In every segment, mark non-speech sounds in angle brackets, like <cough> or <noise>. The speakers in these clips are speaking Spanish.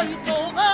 愛と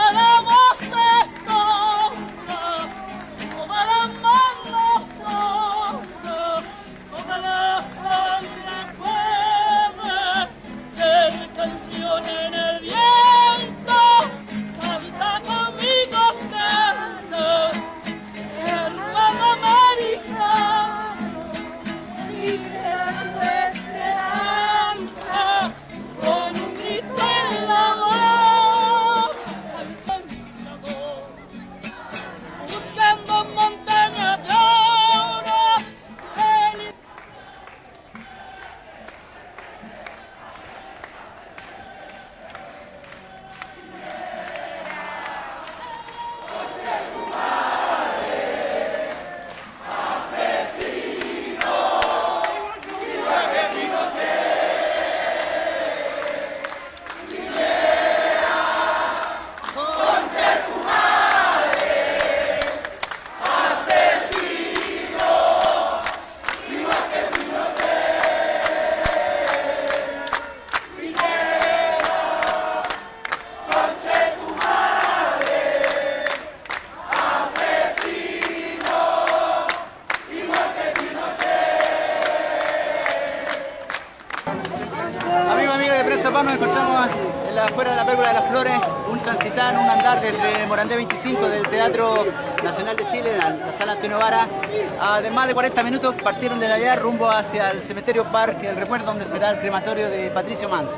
nos encontramos en la, afuera de la Pérgola de las Flores, un transitar, un andar desde Morandé 25 del Teatro Nacional de Chile, la sala Antonio Vara. Además de 40 minutos partieron de allá rumbo hacia el cementerio Parque, el recuerdo donde será el crematorio de Patricio Mans.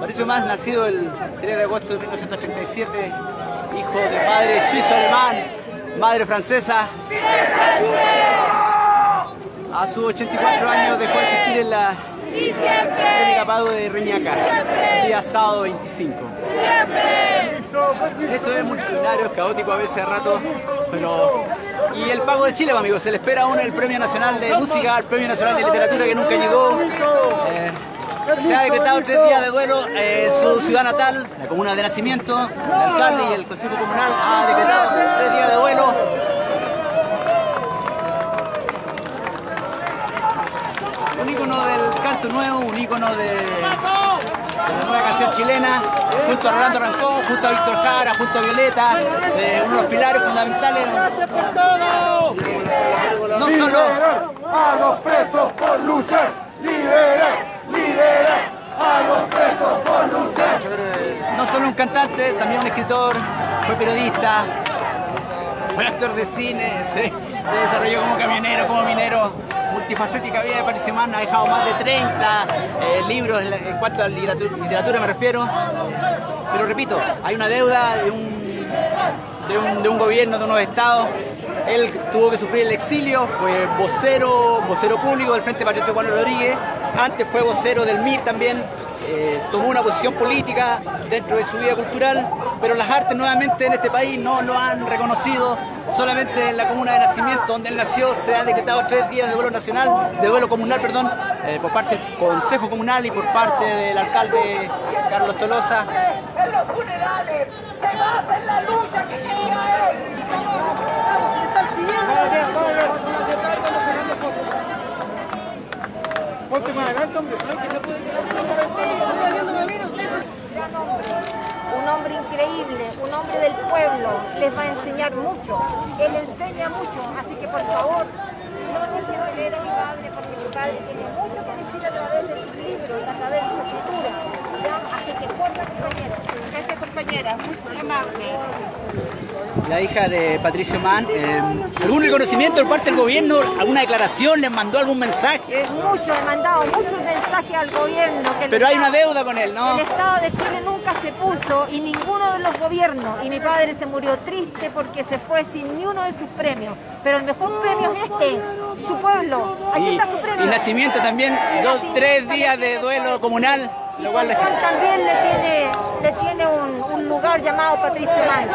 Patricio Mans, nacido el 3 de agosto de 1937, hijo de padre suizo-alemán, madre francesa. A sus 84 años dejó de existir en la y siempre. El capado de Reñaca, día sábado 25. Siempre. Esto es multitudinario, es caótico a veces a rato, pero... Y el pago de Chile, amigos, se le espera aún el Premio Nacional de Música, el Premio Nacional de Literatura que nunca llegó. Eh, se ha decretado tres días de duelo en su ciudad natal, la comuna de nacimiento, el alcalde y el Consejo Comunal ha decretado tres días de duelo un ícono del canto nuevo, un ícono de, la nueva canción chilena, junto a Rolando Rancón, junto a Víctor Jara, junto a Violeta, eh, uno de los pilares fundamentales. No solo a los presos por luchar, liberar, liberar a los presos por luchar. No solo un cantante, también un escritor, fue periodista, fue actor de cine, <laughs> se, se desarrolló como camionero, como minero multifacética vida de Patricio ha dejado más de 30 eh, libros en, cuanto a literatura, me refiero. Pero repito, hay una deuda de un, de un, de un gobierno, de unos estados. Él tuvo que sufrir el exilio, fue vocero, vocero público del Frente Patriótico Juan Rodríguez, antes fue vocero del MIR también, eh, tomó una posición política dentro de su vida cultural, pero las artes nuevamente en este país no lo han reconocido. Solamente en la comuna de nacimiento, donde él nació, se han decretado tres días de duelo nacional, de duelo comunal, perdón, eh, por parte del Consejo Comunal y por parte del alcalde Carlos Tolosa. En los funerales se basa en la lucha que quería él. Ponte más adelante, hombre. Un hombre increíble, un hombre del pueblo, les va a enseñar mucho. Él enseña mucho, así que por favor, no dejen de leer a mi padre, porque mi padre tiene mucho que decir a través de sus libros, a través de su escritura. Así que porta, compañeros. Gracias, compañera. Muy amable la hija de Patricio Mann, eh, ¿algún reconocimiento por parte del gobierno? ¿Alguna declaración? ¿Les mandó algún mensaje? Es mucho, he mandado muchos mensajes al gobierno. Pero hay una deuda con él, ¿no? El Estado de Chile nunca se puso y ninguno de los gobiernos. Y mi padre se murió triste porque se fue sin ni uno de sus premios. Pero el mejor premio es este, su pueblo. Aquí está su premio. Y nacimiento también, dos, tres días de duelo comunal. Y cual también le tiene tiene un, lugar llamado Patricio Mann.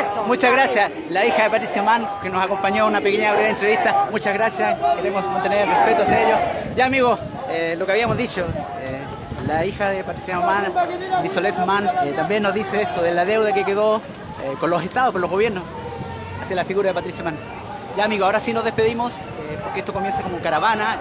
Eso. Muchas gracias. La hija de Patricia Mann, que nos acompañó a una pequeña breve entrevista. Muchas gracias. Queremos mantener el respeto hacia ellos. Ya, amigos, eh, lo que habíamos dicho. eh, la hija de Patricia Mann, Lisolet Mann, eh, también nos dice eso, de la deuda que quedó con los estados, con los gobiernos, hacia la figura de Patricia Mann. Ya, amigos, ahora sí nos despedimos, porque esto comienza como caravana.